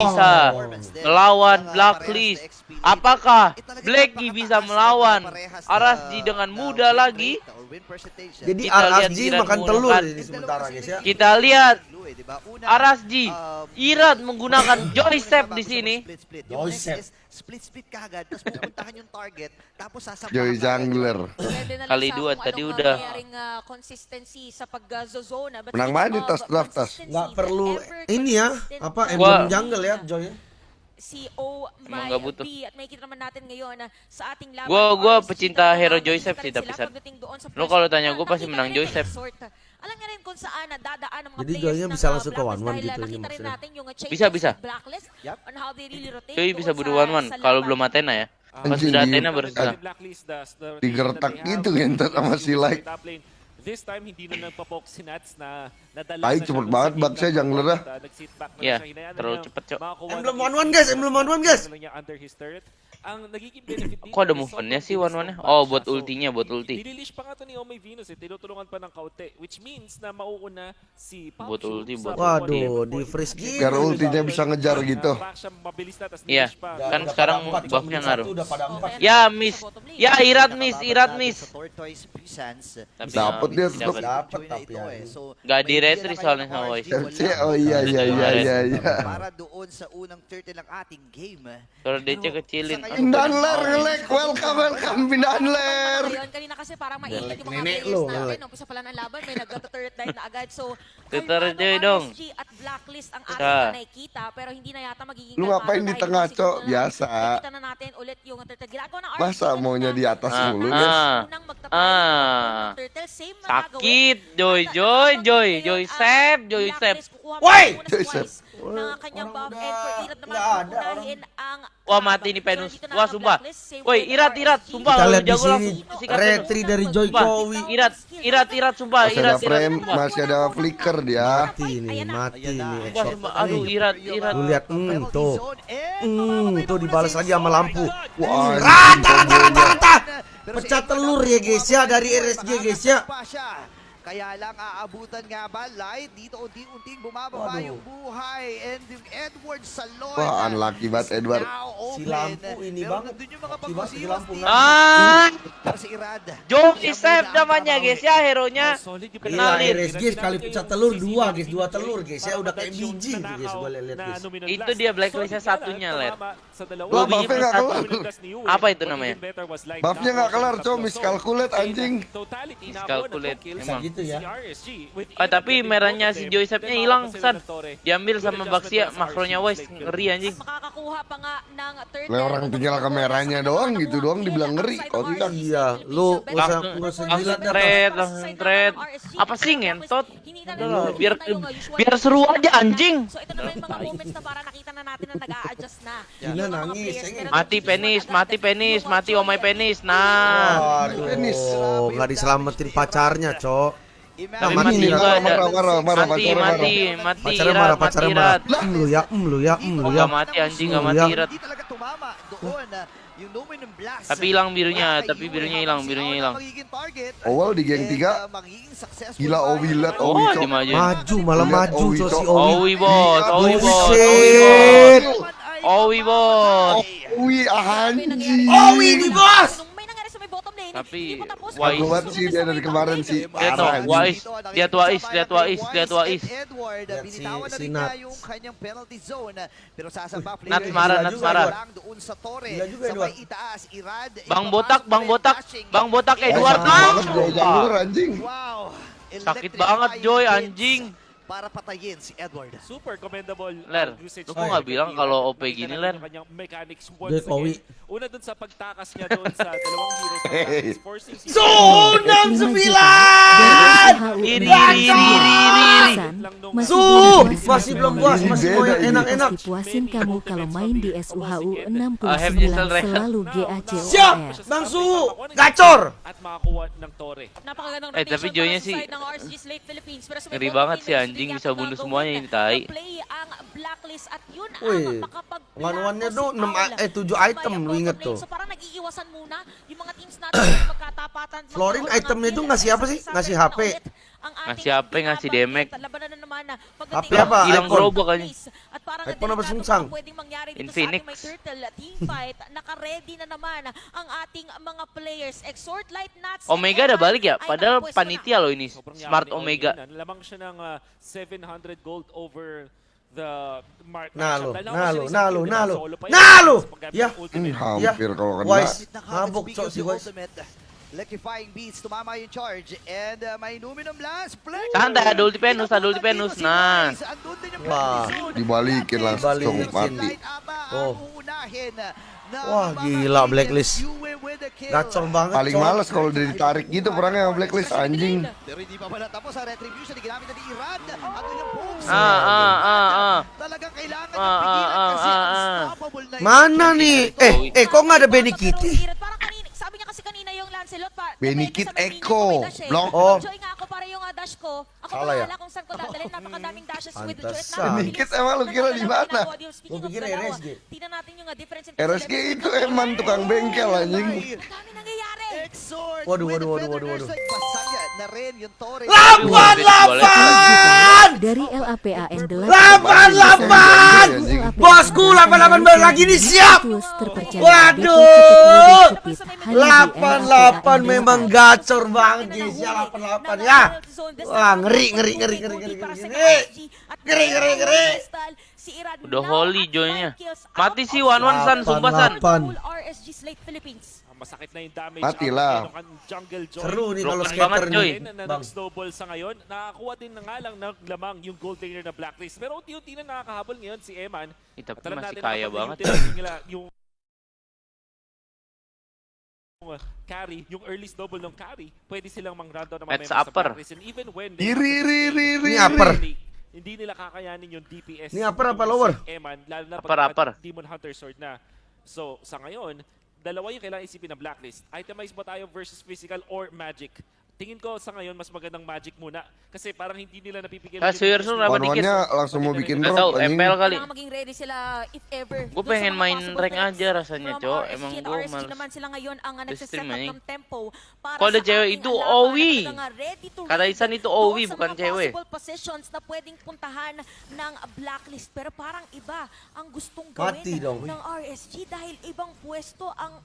bisa melawan Blacklist. Apakah Blacky bisa melawan Arasji dengan mudah lagi? Jadi Kita lihat RSG Iran makan telur ini sementara guys ya. Kita lihat Arasji Irat menggunakan joystep di sini. Joystep. Split split kagad tapos pupuntahan yung target tapos sasampahan Joy. Jungler. Kali dua, tadi udah. ah, consistency sa pag-zone. But Menang main di tas draft, tas. Nggak perlu ini ya, apa emblem jungle ya, Joy. si Emang My nggak butuh. B at makikita naman natin ngayon na sa ating laban Gua- gua pecinta hero rin sih, tapi sila sad. pagdating doon sa Lo kalau tanya gua pasti menang Joyceps. sort. Alam niya rin kung saan nadadaan ang mga Jadi players ng, bisa ah, langsung ke Blacklist one-one dahil gitu, nakita rin maksudnya. natin yung changes Bisa, bisa. Blacklist Yup. on how they really rotate doon bisa sa- berduaan sa kalau belum Athena ya. Pas Anjing, sudah Athena baru susah. Digertak gitu ngentot sama si Light. This time hindi na nagpa-poke si Nats na nadala Ay, cepet banget back siya, jungler ah. Uh, back na Iya, siya. Hinayaan na terlalu niya Emblem makakuha cepet, Cok. one-one, hit. guys, emblem one-one, guys. Ano niya under his turret. Ang nagiging benefit dito Kok ada movement-nya sih bilis one-one-nya? ng Oh, buat siya. So, ultinya, buat ulti. Nililish pa nga to ni Omay Venus eh. Tinutulungan pa ng kaute. Which means na mauuna si Buat ulti, buat one ulti. Waduh, di freeze gitu. Biar ultinya bisa ngejar gitu. Iya, kan sekarang buffnya ngaruh. Ya, miss. Ya, Irat miss, Irat miss. Tapi Dapet nggak dia tetep. dapat. Tapi ya. Nggak may di retry soalnya sama Voice. Oh iya iya iya iya iya. Para doon sa unang 30 ng ating game. Kalau DC kecilin. Pindahan ler ngelek. Welcome welcome pindahan ler. Ngayon, kanina kasi parang mainit yung mga players natin. like. Umpisa pa lang ng laban, may nag-turret dive na agad. So, kalmado dong. RSG at Blacklist ang ating nakikita, pero hindi na yata magiging kalmado ngapain di dahil tengah, siguro Cok? na lang Biasa. Nakikita na natin ulit yung turtle. Ginagawa ng RSG Masa kanina. maunya di atas Ah, mulu ah. Unang magtapay Ah. ng turtle, same na Sakit. Joy, Joy, Joy, Joy ah, Sep, Joy muna si Joy Sep. Wise ng kanyang Orang buff and for Irat naman ang Wah mati nih Penus. Wah sumpah. Woi Irat. Irat sumpah Kita lu lihat di sini retri dari Joy. Kowi. Irat Irat Irat sumpah Masih Irat ada Irat masih ada flicker dia. Mati nih, mati nih. Sumpah. Aduh Irat Irat. Lu lihat, hmm, tuh. Hmm, tuh dibalas lagi sama lampu. Wah, Rata, rata, rata, rata. Pecah telur ya guys ya dari RSG guys ya. Kaya lang aabutan nga ba light dito unti-unting bumababa Waduh. yung buhay and yung Edward Salon Wah, unlucky banget, Edward. Si lampu ini banget. nandun yung mga Si si lampu dito. nga. Ah, si Irad. Sep muna ang namanya babawi. guys ya hero-nya. Oh, solid yung Gila Kenalin. RSG sekali pecah telur dua guys, dua telur guys ya udah kayak biji guys gua lihat guys. Itu dia blacklistnya satunya, Ler. Wah, buffnya nggak kelar. Apa itu namanya? Buffnya nggak kelar, Cok. Miscalculate, anjing. Miscalculate, emang. Gitu ya. Ah, tapi merahnya si Joy Sepnya hilang, San. Diambil sama Baxia, makronya Wise ngeri anjing. Turtle. Lah, orang tinggal kameranya doang, gitu doang dibilang ngeri. Kontak. Iya, lu usah Langsung, usah langsung trade. Apa sih ngentot? Udah biar biar seru aja anjing. So ito naman yung mga moments na para nakita na natin na nag-a-adjust na. Gina, Yung mga nangis, Mati penis, mati penis, mati omai penis. Nah, Waduh, Penis. nggak diselamatin pacarnya, Cok. Tapi mati, mati marah, marah, marah, Mati, mati, mati, Pacarnya irat, marah, mati, pacarnya marah. irat. Em lu ya, lu ya, em lu Oh, ya. nggak mati anjing, nggak Lu mati ya. irat. Hindi talaga tumama doon. ah, Yung Luminous Blast. Tapi hilang birunya, tapi birunya hilang, birunya hilang. target. Awal di geng And, 3 ah, magiging successful Gila? Owi Owi, Oh, Cok. dimajuin. Maju, malah Lihat maju, Owi, Cok si. Owi. Owi bos, Iya, Owi bos, buset. Owi ay Owi bos. Wih, anjing. Owi di bos. Lane, Tapi, Jago banget sih dia dari kemarin sih. Lihat. Lihat Wais, lihat Wais, lihat Wais. Edward, Lihat binitawan si- si Nats player. marah, juga, marah. Bang botak, bang botak, bang botak Edward. Wow. Sakit banget, Joy, anjing. Para patayin si Edward. Super commendable Ler, uh, usage lu kok ng nggak bilang kalau OP gini, Ler? yung kanyang mechanics Dek, once Owi. again. Una dun sa pagtakas niya doon sa dalawang ng Sunam sembilan. Iri, iri, iri, Su, masih belum puas, masih mau yang enak-enak. Puasin kamu kalau main di SUHU I have just 69 read. selalu Siap, GACOR. Bang Su, gacor. at makakuha ng Torre. Napakagandang Eh, tapi rotation Joy-nya para sa sih side ng Philippines. Ngeri banget sih, meron anjing, bisa bunuh semuanya ini, tai. Wih, si tuh enam Paul eh, tujuh sa may item, lu inget tuh. Florin itemnya tuh ngasih apa sih? Ngasih HP. Ngasih ating apa, ngasih damage. Na Apa pagdating apa? Ilang iPhone? robo kanya. At parang iPhone na ba delikado sungsang? pa pwedeng mangyari dito In sa Phoenix. ating may turtle team fight. Naka-ready na naman ang ating mga players. Exhort Light Nuts. Omega udah Evan balik ya, padahal panitia loh ini. Smart Omega. Lamang siya ng ah, 700 gold over the mark. Nalo, nalo, nalo, nalo. Nalo! Yeah. Hmm, hampir kalau kena. Wise. Habok, si Wise. Electrifying beats, tumama yung charge. And uh, may Numinum Blast. Venus. dito si Nah. Wise. Andun din yung Wah, dibalikin langsung Dibalikin. mati. Oh. na Wah, gila, Blacklist. Gacor banget. Paling Cok. males kalau udah ditarik gitu perangnya sama Blacklist anjing. Na na. Ah, ah, ah, ah. Talagang kailangan Ah, ah, ah, ah. na yung Mana nih? Eh, eh kok nggak ada Benny Kitty? Lancelot pa. Benny depende Kit sa may linya Echo. Block. Oh. Joy nga ako para yung ah, dash ko. Ako ya? bahala kung saan ko dadalhin. Napakadaming dashes with the Joy. at Pantesan. napakabilis. Benny Kit emang lu kira di mana? Lu pikir RSG? Tingnan natin yung ah, difference in RSG itu emang tukang bengkel anjing. Ang dami nangyayari. Exort Waduh, waduh, waduh, waduh, waduh. Lapan, lapan! Dari LAPAN 8 Lapan, lapan! Bosku, lapan, lapan balik lagi nih, siap! Waduh! Lapan, LAPAN lapan 8. memang gacor banget guys ya, lapan, lapan ya. Wah, ngeri, ngeri, ngeri, ngeri, ngeri, ngeri, ngeri. Ngeri, ngeri, ngeri. Udah holy Joy-nya. Mati sih Wan Wan San, sumpah San. Lapan. RSG Slate Philippines. Ah, Masakit na yung damage. Matilah. Ang ang jungle joy. Seru nih kalau Broken skater banget, Joy. nih, na, na bang. nag-snowball sa ngayon. Nakakuha din na nga lang ng lamang yung gold laner na blacklist. Pero unti-unti na nakakahabol ngayon si Eman. Eh, tapi At alam masih natin kaya kapag banget. na-utilize nila yung yung, uh, carry, yung early snowball ng carry, pwede silang mang-rundown na At mamaya sa upper. Blacklist. And even when they Iri, iri, iri, iri. Ini upper. hindi, hindi nila kakayanin yung DPS. Ini upper apa ng lower? si Eman, lalo na Upper, pag upper. Demon Hunter Sword na. So, sa ngayon, dalawa yung kailangan isipin na blacklist. Itemize ba tayo versus physical or magic? Tingin ko sa ngayon, mas magandang magic muna. Kasi parang hindi nila napipigilan Ah, Seriously, kenapa dikit? Wan-wannya langsung mau bikin tau, anjing. MPL kali. Kailangan maging ready sila if ever. Gue pengen main rank aja rasanya. RSG Emang gue RSG males. naman sila ngayon ang nagsiset up ng tempo para Kalau ada sa cewek itu Owi. Kata Isan itu Owi, bukan cewek. possible positions na pwedeng puntahan ng blacklist. Pero parang iba ang gustong gawin dong, ng RSG dahil ibang pwesto ang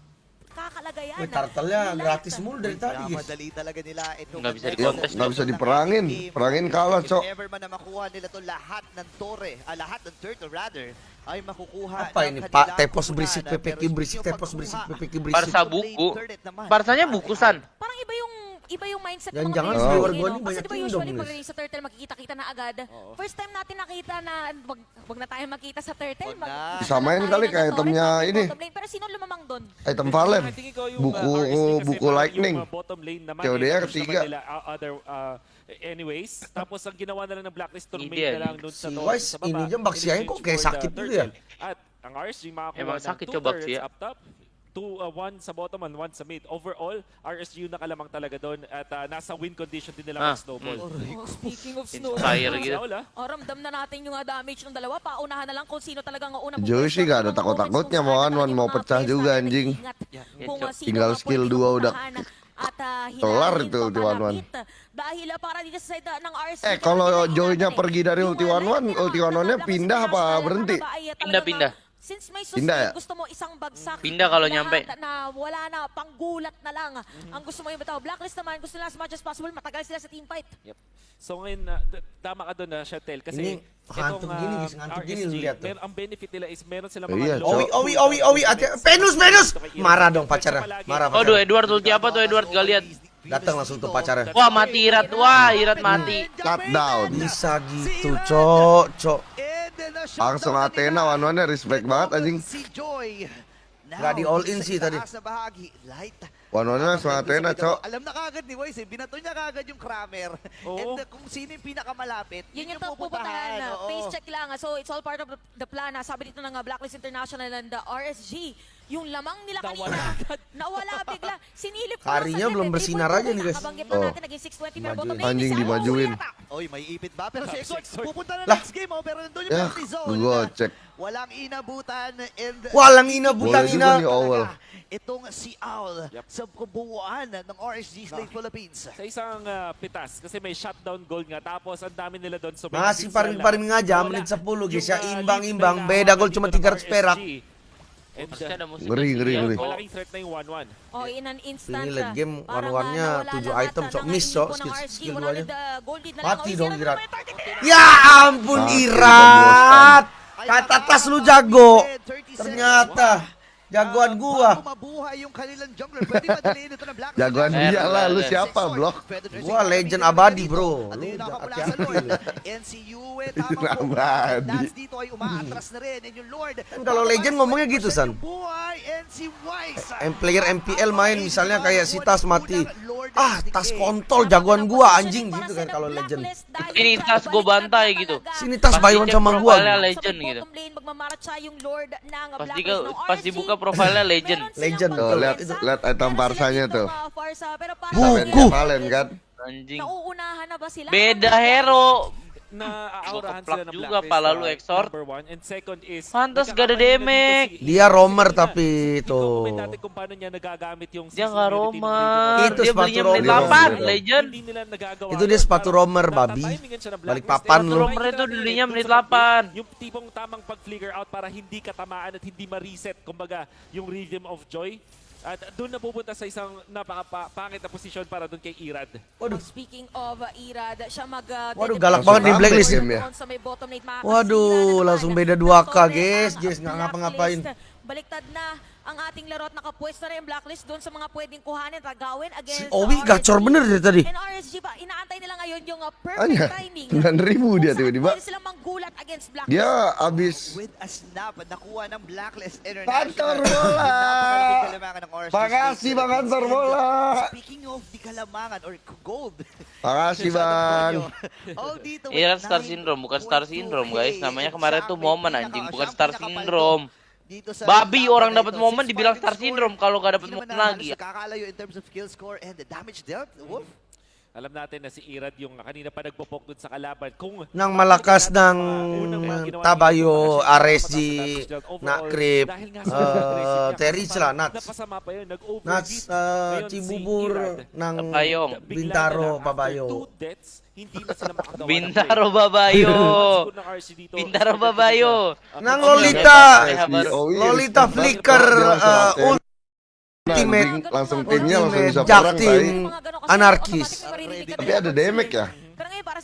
kakalagayan. Turtle-nya ni Light. gratis mulu dari tadi. Madali talaga nila itong Nggak bisa stage nggak bisa ng diperangin. Perangin kalah, If Cok. ever man na makuha nila to lahat ng tore, ah, lahat ng turtle rather, ay makukuha Apa ini Pak? Tepos berisik, yung berisik, tepos berisik, PPK berisik. Barca ng buku. blade turret naman. Barsanya buku San. Parang iba yung iba yung mindset Yan, ng mga jangan players si natin, Wargoni, no? Kasi banyak di ba kingdom, usually pag sa turtle makikita-kita na agad. First time natin nakita na wag, wag na tayo makita sa turtle. Na. tayo Disamain kali torrent, itemnya tapos ini. Pero sino lumamang doon? Item ko yung, Buku- buku Lightning. COD eh, ketiga. other, uh, anyways. Tapos ang ginawa na lang ng blacklist tornado na yan. lang doon sa, Si to- Wise, ini aja Baxiain in kok exchange kayak for the sakit gitu turtle. ya? At ang RSG makakuha Emang ng sakit two yung Baxia. turrets up top. Two, uh, one sa bottom and one sa mid. Overall, RSG yung nakalamang talaga doon at uh, nasa win condition din nila Ah, mag-snowball. Oh, speaking of snow. Inspire. Saul, ah. Oh, ramdam na natin yung uh, damage ng dalawa. Paunahan na lang kung sino talagang ang unang Joey sih gak ada takut-takutnya, mau one-one, mau pecah juga, anjing. Tinggal skill dua udah at, uh, kelar itu ulti one-one. papalapit. Dahil uh, para dito sa side uh, ng RSG. Eh, kalau Joy-nya pergi dari ulti one-one, ulti one-one-nya pindah apa berhenti? Pindah, pindah. Since may Pindah sustain, ya? gusto mo isang bagsak. Pindah kalau nyampe. Na wala na, panggulat na lang. Ang gusto mo yung bitaw. Blacklist naman, gusto nila as much as possible, matagal sila sa team fight. Yep. So ngayon, uh, tama ka doon na Chantel. Kasi Ini itong, gini, uh, gini RSG, lihat tuh. mer- ang benefit nila is meron sila Iya, mga Cok. Owi, Owi, Owi, Owi, hati Venus, Venus! Marah dong pacarnya, marah Waduh, pacarnya. Edward ulti apa tuh Edward gak lihat. Datang langsung tuh pacarnya. Wah, mati Irat. Wah, Irat mati. Cut down. Bisa gitu, cok, cok. Uh, Langsung shutdown Athena, nila. one-one-nya respect banget anjing. Si Joy. Di all in sa sih tadi. na bahagi. Light. One-one-nya langsung Athena, Cok. Alam na kagad ni Wise, binato niya kagad yung Kramer. And uh, kung sino yung pinakamalapit, Yun yung pupuntahan. na. Face check lang. ah. So it's all part of the, plan. ah. Sabi dito ng Blacklist International and the RSG. Yung lamang nila kanina. Nawala bigla. Sinilip ko Harinya saglit, belum bersinar aja nih, guys. Nakabanggit na Oh. natin. Naging 620 pero bottom Majuin. lane. Anjing isa. dimajuin. Oh, Ureta. Oy, may ipit ba? Pero si Si Exort. pupunta na next game, oh. Pero nandun yung penalty zone. gocek. Walang inabutan and Walang inabutang Boleh ina. Owl. Itong si Owl Yep. sa kabuuan ng RSG Slate Philippines. Sa isang ah, pitas, kasi may shutdown goal nga. Tapos ang dami nila doon. So assist paring-paring sila. nga jam, Wala. menit 10 guys na beda dito cuma ng 300 perak. And, ada musik Ngeri, ngeri, ngeri. kok. malaking threat na yung 1-1. Oh, in an instant. Ini late game, ah, nawala tujuh lahat, item, sok miss, ng skill- skill 100, duanya. Mati dong Irat. Ya ampun Irat. Kata atas lu jago. din, 30 Ternyata jagoan gua. Bago mabuhay yung kanilang jungler, pwede madaliin ito ng Black Jagoan dia lah, lu siapa, Blok? Gua legend abadi, bro. Yung sa Lord? tama po. Abadi. Dance dito ay umaatras na rin. And yung Lord. Kan kalau legend ngomongnya gitu, San. M player MPL main misalnya kayak si Tas mati. Ah, tas kontol jagoan gua anjing gitu kan kalau legend. Ini tas gua bantai gitu. Sini tas cek sama gua. legend gitu. Pas dibuka profilnya legend. Legend, Tuh, lihat lihat item parsanya tuh. Buku. Valen kan. Anjing. Beda hero. Na sila ng juga Blacklist, pala lu, Exort. Number one. And second is... Pantas gak ada damage. si- Dia Hindi tapi itu. ko comment natin kung paano niya nagagamit yung Dia roamer. Legend. Itu Dia sepatu belinya menit roamer. 8, Iya. legend. Itu dia sepatu roamer, babi. Balik papan lu. Roamer itu dulunya menit kung saan 8. Yung tipong tamang pag-flicker out para hindi katamaan at hindi ma-reset. Kumbaga, yung Rhythm of Joy. At doon na pupunta sa isang napaka-pangit na posisyon para doon kay Irad. Waduh. Speaking of uh, Irad, siya mag uh, Waduh, galak banget nih ng Blacklist. ya. Waduh, langsung beda 2K, Top lane guys. Guys, nggak ngapa-ngapain. Baliktad na ang ating laro at nakapwesto na yung Blacklist doon sa mga pwedeng kuhanin, tagawin Si against Owi RSG. gacor bener dari tadi. And RSG ba, inaantay nila ngayon yung uh, perfect Anya, timing. 9.000 dia Kung saan tiba-tiba. Pwede silang manggulat against Blacklist. Dia abis With a snap, nakuha ng Blacklist International. Kantor bola. Slate Bang Kantor bola. Speaking of di kalamangan or gold. Sa Bang. Oh, dito, with Star 9.2 Syndrome, bukan Star Syndrome guys. Namanya kemarin tuh momen anjing, bukan Star Syndrome. Babi orang dapat momen dibilang Star. Syndrome kalau gak dapat momen lagi. halos nakakalayo in terms of kill score and the damage dealt. Wolf. Alam natin na si Irad yung kanina pa nagpo-poke dun sa kalaban. Kung Nang malakas ng Tabayo, RSG, Nakrip, uh, Terry sila, Nats. Napasama pa yun, nag-overheat. Nats, uh, Ngayon si Cibubur Irad, ng Tapayong. bigla na Bintaro, lang, after Pabayo. two deaths, hindi na sila makagawa ng Bintaro play. Babayo. Siguro ng RC dito, Bintaro expected Babayo. siya. Nang Ang- Lolita. Oh, iya, Lolita respect Flicker banget. Dia langsung uh, ATM. Ultimate Anjing, langsung pinnya langsung bisa perang. Anarkis. Tapi ada damage ya?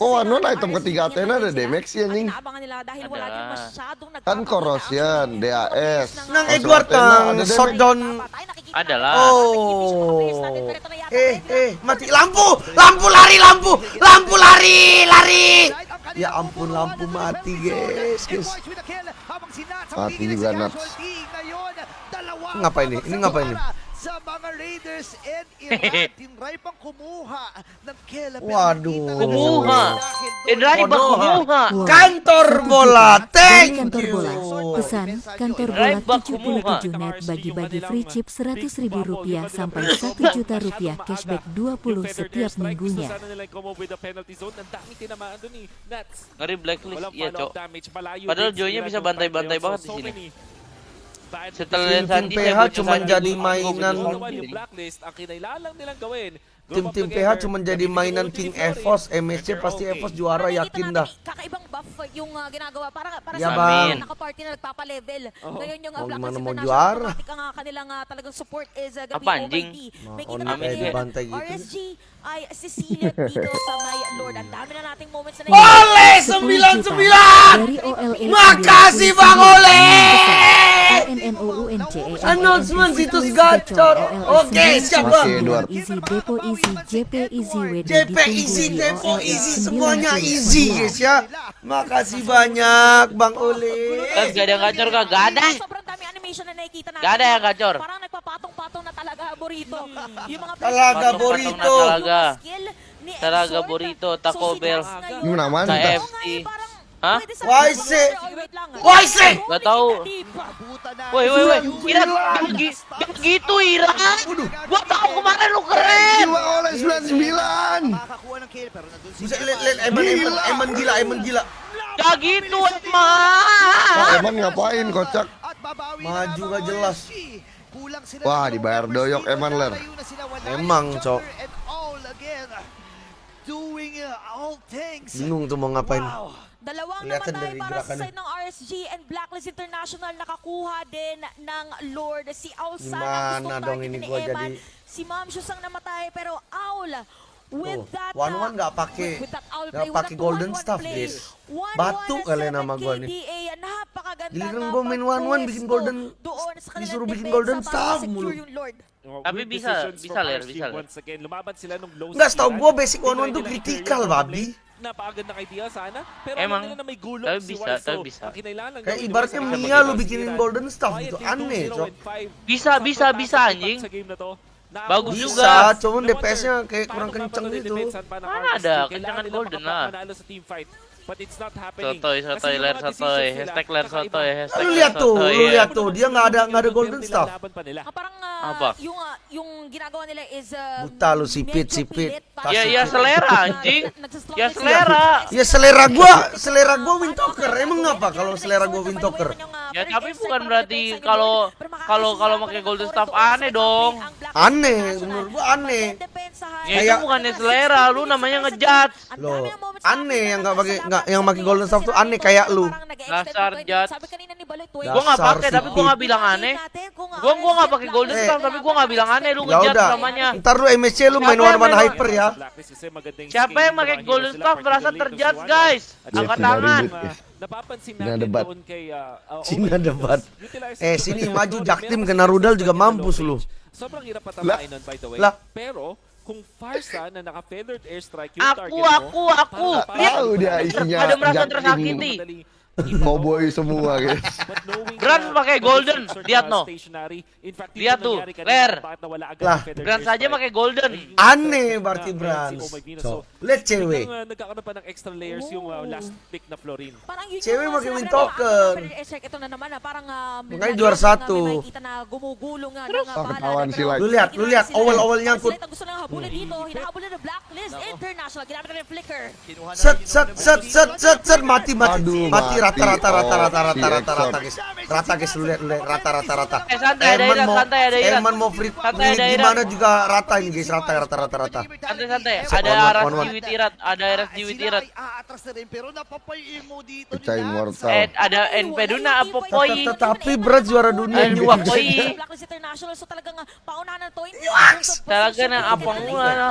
Oh, ano na, item ketiga Athena ada damage sih, anjing. Kan Corrosion, DAS. Nang Edward Athena, ng ada damage. shutdown. Adalah. Oh. Eh, eh, mati lampu, lampu lari, lampu, lampu lari, lari. Ya ampun, lampu mati, guys, guys. Mati juga, Nats. Ngapa ini? Ini ngapa ini? Sa mga Raiders and Iran, tinry pang kumuha ng pero Waduh. Kumuha. bak Konoha. kumuha. Kantor bola, thank kantor bola. you. Pesan kantor bola Right back kumuha. 77 net bagi-bagi free chip 100 ribu rupiah sampai 1 juta rupiah cashback 20 setiap minggunya. Dun eh. Ngeri blacklist iya, Cok. Padahal Joy-nya bisa bantai-bantai banget di sini. Sandi, PH cuma jadi mainan ang nilang gawin. Tim-tim PH cuma jadi mainan King. Evos, MSC pasti. Evos juara yakin dah. Kakaibang buff yung uh, ginagawa para para Ya, sa Bang. mga naka-party na nagpapa-level. Oo. Ngayon yung uh, Oh, Black gimana mau juara? ang uh, kanilang uh, talagang support is uh, gabi Apa, anjing? May kita namin dibantai gitu. RSG ay Cecilia dito sa may Lord. Ang dami na nating moments na Ole 10 juta 99. dari OLA Makasih Bang Ole. ANNOUNCE Announcement situs gacor. Oke. Easy Depo Easy JP Easy WD JP easy, Depo easy, semuanya easy guys ya. Makasih banyak Bang. Kan gak ada yang gacor kah? Gak ada. Gak ada yang gacor. Parang nagpapatong-patong na talaga burrito. Yung mga Talaga players- burrito. Yung Talaga. skill ni Talaga Exort. burrito, So, Taco Bell. KFC. Hah? Why, Sek? Gak na. Woi, woi, woi. Yung- Ira, gak gi- gak gitu Ira. Gua tahu kemarin lu keren. Jiwa oleh 99 Makakakuha ng kill pero nandun si Bisa lihat lihat Eman Eman Eman gila Eman gila. Gak gitu Kok emang. Eman ngapain kocak Maju lamang jelas. Wah, dibayar doyok. Eman, Ler. Emang, Cok. jumper and all again. Doing uh, all things. Bingung tuh mau ngapain. Wow. Dalawang Kelihatan namatay dari para sa gerakannya. side ng RSG and Blacklist International nakakuha din ng Lord. Si Aul sana Gimana gustong dong targetin ini ni gua Eman. jadi- Si Ma'am Shus ang namatay pero Aul with Tuh, that one uh, one nggak pakai- with, with that Aul nggak play, with pakai that golden 1-1 staff, play, guys. 1-1 Batu na kali sa nama gua nih. Giliran gua main one-one, bikin pagpwesto golden- disuruh bikin golden staff mulu. Oh, Tapi bisa- bisa, Ler, bisa, Ler. Once again, lumaban sila nung low Nggak, setahu speed, gua ah. basic one-one Tinry tuh yung babi. lane. Napakagandang idea sana. Pero Emang, nila na may gulong tapi si bisa, tapi bisa. ang kinailangan lang Kayak ibaratnya Mia lu bikinin golden staff Quietly, gitu. 2-0 Aneh, Cok. 5. Bisa, bisa, bisa, anjing. Bagus Naabuso juga. Cuman DPS-nya kayak kurang kencang gitu. Mana ada, nila golden lah. makapanalo sa team fight. But it's not happening. Sotoy, sotoy, ler sotoy. Hashtag ler sotoy. Hashtag Lu lihat tuh, sotoy, lu lihat tuh, dia nggak ada nggak ada golden staff. Ah, parang ah, Apa? yung ah, yung ginagawa nila is uh, Buta lu, sipit, sipit. Ya, ya, selera, anjing. Ya, selera. Ya selera gua, selera gua Windtalker. Emang ngapa kalau selera gua Windtalker? Ya tapi bukan berarti kalau kalau kalau pakai golden staff aneh dong. Aneh, menurut gua aneh. Ya itu bukannya selera, lu namanya ngejudge. Loh, aneh yang nggak pakai- nggak- yang pakai golden staff tuh aneh kayak lu. Dasar tuwing- Gua nggak pakai tapi gua nggak bilang aneh. Gua gua nggak pakai golden Eh. staff tapi gua nggak bilang aneh lu Ya udah, namanya. ntar lu MSC lu main one one hyper ya. Siapa yang pakai golden staff merasa terjudge guys? Angkat tangan. Cina debat. Cina debat. Eh, sini maju. Jaktim kena rudal juga mampus lu. Sobrang hirap nun by the way. Lah. Pero kung Farsa na naka-feathered airstrike yung target Aku, mo, aku, aku. para- Lihat, Tahu dia isinya ada merasa Jaktim. Cowboy semua guys Grant na pakai golden. Lihat, no. Lihat tuh, Ler. Lah. Brand saja pakai golden. Aneh berarti Venus. So, lihat cewek. uh, nagkakaroon ng extra layers yung uh, last pick na Florin. Parang yun Cewek pakai na, ah, Ito na naman ah, parang ah, may Makanya lagi juara ah, satu. Makikita na gumugulong nga. ng, ah, Ah, bala. ketahuan Pero si Light. Lu lihat, lu lihat, sila- awal-awal Ang nyangkut. sila gusto nang habulin dito. Hinahabol na Blacklist International. Ginamit na yung flicker. Set set set set set set mati mati mati rata rata rata rata rata rata rata guys rata guys lu lihat lu lihat rata rata rata Eh, santai, ada Irat, mau santai, ada. Herman mau free Santai, ini gimana juga rata ini guys rata rata rata rata Santai-santai. One, Ada aras Witirat, ada aras Witirat. Sila ay aatras na rin pero napapay-imo dito. ni Pecahin Nats. mortal Eh, ada NP Duna apa poi? Tetapi berat juara dunia na to. Hindi Talaga na, apang muna, no?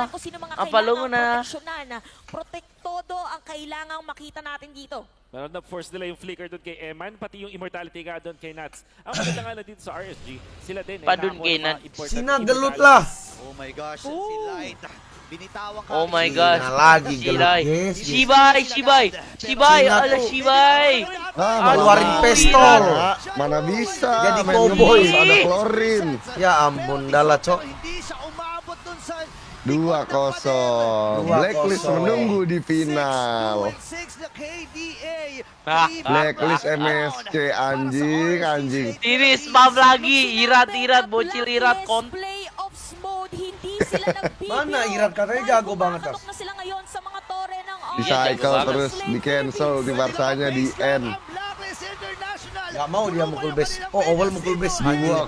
Apalungo na. Protektodo ang kailangang makita natin dito. Meron na force nila yung flicker doon kay Eman, pati yung immortality nga doon kay Nats. Ang maganda nga na dito sa RSG, sila din eh, Pa dun nakakuha kay Nats. lah. Oh my gosh, si Light. Binitawan ka. Oh my gosh. lagi Si gelut, Lai. guys. Shibay, Shibay. Shibay, ala. Shibay. Ah, Keluarin Aduh, pistol. Mana, mana bisa Jadi cowboy. ada Florin Ya ampun dala cok. Sa 2-0 Dua Blacklist kosong. menunggu di final 6 na KDA. Ah, Blacklist MSC anjing anjing Ini spam lagi, irat-irat, bocil irat, kon. Playoffs mode, hindi sila nagbibiro. Mana Irat? Katanya jago banget, Tas. Ng di cycle terus di cancel di Barsanya di end Blacklist. Gak mau dia mukul base. Oh, Oval mukul base. 2-0